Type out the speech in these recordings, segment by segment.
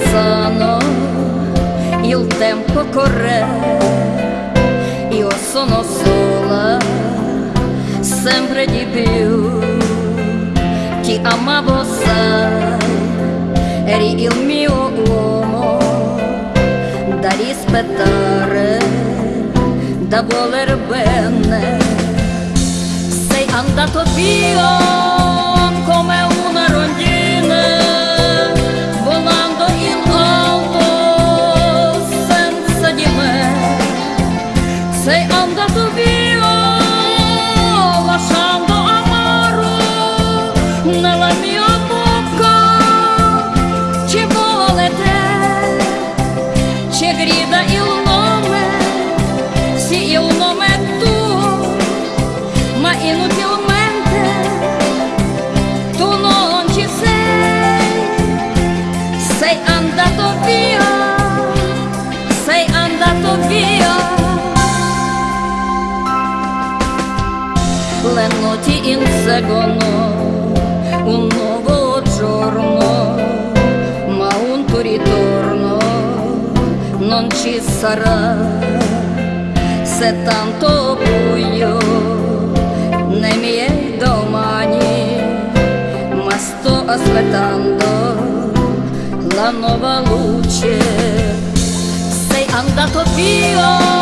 passano, il tempo corre, io sono sola, sempre di più, ti amavo sai, eri il mio uomo, da rispettare, da voler bene, sei andato via. Sì, il nome è tuo, ma inutilmente tu non ci sei, sei andato via, sei andato via. Le notti inseguono un nuovo giorno, ma un tuo ritorno non ci sarà se tanto buio nei miei domani, ma sto aspettando la nuova luce. Sei andato via.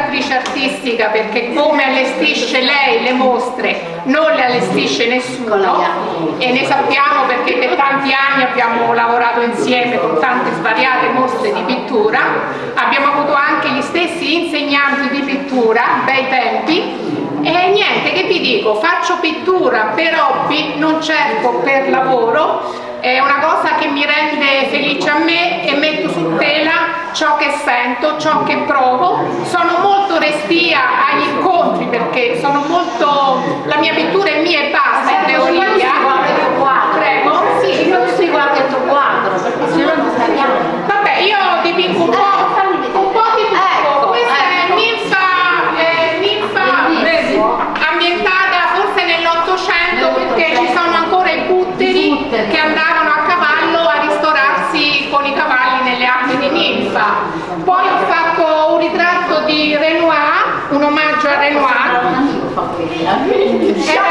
educatrice artistica perché come allestisce lei le mostre non le allestisce nessuno. E ne sappiamo perché per tanti anni abbiamo lavorato insieme con tante svariate mostre di pittura, abbiamo avuto anche gli stessi insegnanti di pittura, bei tempi, e niente che ti dico, faccio pittura per hobby, non cerco per lavoro, è una cosa che mi rende felice a me e metto su tela ciò che sento, ciò che provo, sono molto restia agli incontri perché sono molto, la mia pittura è mia e basta in teoria. Prego? Sì, non si guarda il tuo quadro, perché se no non sappiamo. Vabbè, io dipingo un po' be angry.